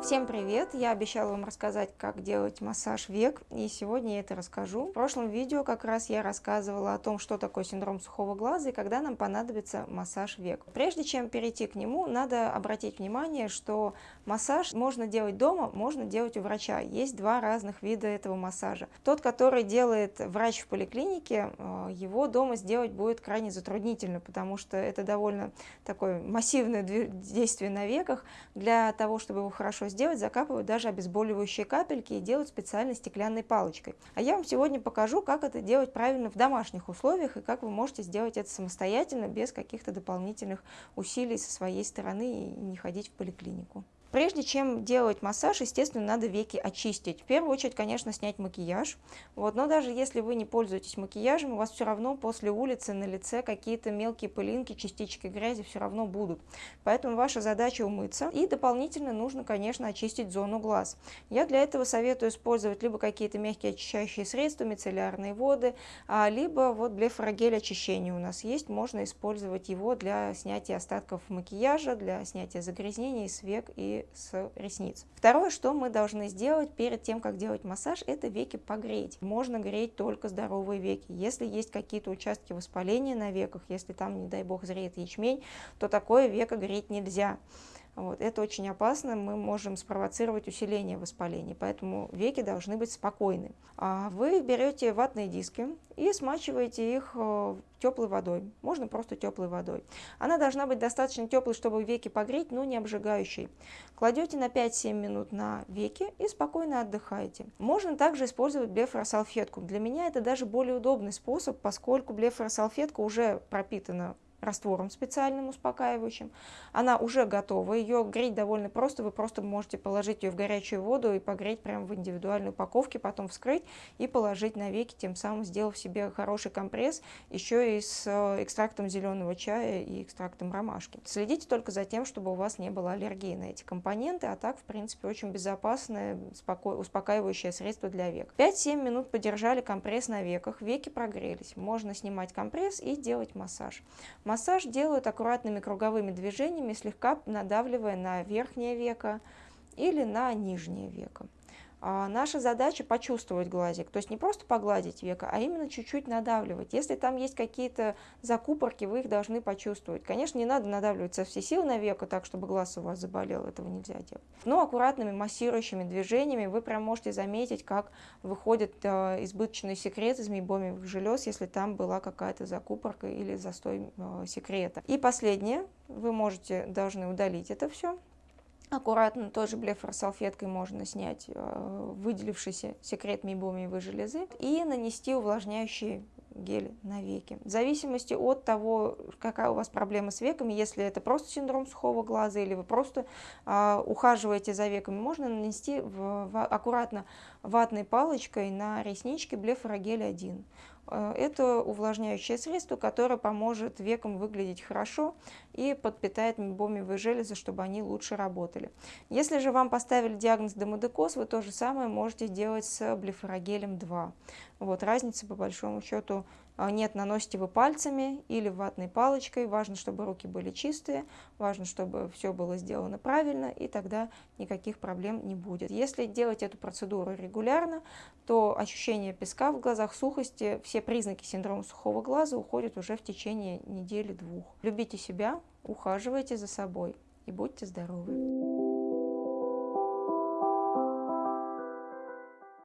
Всем привет! Я обещала вам рассказать, как делать массаж век, и сегодня я это расскажу. В прошлом видео как раз я рассказывала о том, что такое синдром сухого глаза и когда нам понадобится массаж век. Прежде чем перейти к нему, надо обратить внимание, что массаж можно делать дома, можно делать у врача. Есть два разных вида этого массажа. Тот, который делает врач в поликлинике, э, его дома сделать будет крайне затруднительно, потому что это довольно такое массивное действие на веках. Для того, чтобы его хорошо сделать, закапывают даже обезболивающие капельки и делают специальной стеклянной палочкой. А я вам сегодня покажу, как это делать правильно в домашних условиях и как вы можете сделать это самостоятельно, без каких-то дополнительных усилий со своей стороны и не ходить в поликлинику. Прежде чем делать массаж, естественно, надо веки очистить. В первую очередь, конечно, снять макияж. Вот, но даже если вы не пользуетесь макияжем, у вас все равно после улицы на лице какие-то мелкие пылинки, частички грязи все равно будут. Поэтому ваша задача умыться. И дополнительно нужно, конечно, очистить зону глаз. Я для этого советую использовать либо какие-то мягкие очищающие средства, мицеллярные воды, а, либо вот блефорогель очищения у нас есть. Можно использовать его для снятия остатков макияжа, для снятия загрязнений с век и с ресниц. Второе, что мы должны сделать перед тем, как делать массаж, это веки погреть. Можно греть только здоровые веки. Если есть какие-то участки воспаления на веках, если там, не дай бог, зреет ячмень, то такое веко греть нельзя. Вот. Это очень опасно, мы можем спровоцировать усиление воспаления, поэтому веки должны быть спокойны. А вы берете ватные диски и смачиваете их э, теплой водой, можно просто теплой водой. Она должна быть достаточно теплой, чтобы веки погреть, но не обжигающей. Кладете на 5-7 минут на веки и спокойно отдыхаете. Можно также использовать блефоросалфетку. Для меня это даже более удобный способ, поскольку блефоросалфетка уже пропитана раствором специальным успокаивающим. Она уже готова, ее греть довольно просто, вы просто можете положить ее в горячую воду и погреть прямо в индивидуальной упаковке, потом вскрыть и положить на веки, тем самым сделав себе хороший компресс, еще и с э, экстрактом зеленого чая и экстрактом ромашки. Следите только за тем, чтобы у вас не было аллергии на эти компоненты, а так, в принципе, очень безопасное, успокаивающее средство для век. 5-7 минут подержали компресс на веках, веки прогрелись. Можно снимать компресс и делать массаж. Массаж делают аккуратными круговыми движениями, слегка надавливая на верхнее веко или на нижнее веко. А наша задача почувствовать глазик, то есть не просто погладить века, а именно чуть-чуть надавливать. Если там есть какие-то закупорки, вы их должны почувствовать. Конечно, не надо надавливать со всей силы на веко так, чтобы глаз у вас заболел, этого нельзя делать. Но аккуратными массирующими движениями вы прям можете заметить, как выходит э, избыточный секрет из мейбомиевых желез, если там была какая-то закупорка или застой э, секрета. И последнее, вы можете, должны удалить это все Аккуратно тоже блефоросалфеткой можно снять э, выделившийся секрет мейбомиевой железы и нанести увлажняющий гель на веки. В зависимости от того, какая у вас проблема с веками, если это просто синдром сухого глаза или вы просто э, ухаживаете за веками, можно нанести в, в, аккуратно ватной палочкой на реснички блефорогель 1. Э, это увлажняющее средство, которое поможет векам выглядеть хорошо и подпитает мебомиевые железы, чтобы они лучше работали. Если же вам поставили диагноз демодекоз, вы то же самое можете делать с блефорогелем 2. Вот, разницы по большому счету нет, наносите вы пальцами или ватной палочкой. Важно, чтобы руки были чистые, важно, чтобы все было сделано правильно, и тогда никаких проблем не будет. Если делать эту процедуру регулярно, то ощущение песка в глазах, сухости, все признаки синдрома сухого глаза уходят уже в течение недели-двух. Любите себя, ухаживайте за собой и будьте здоровы!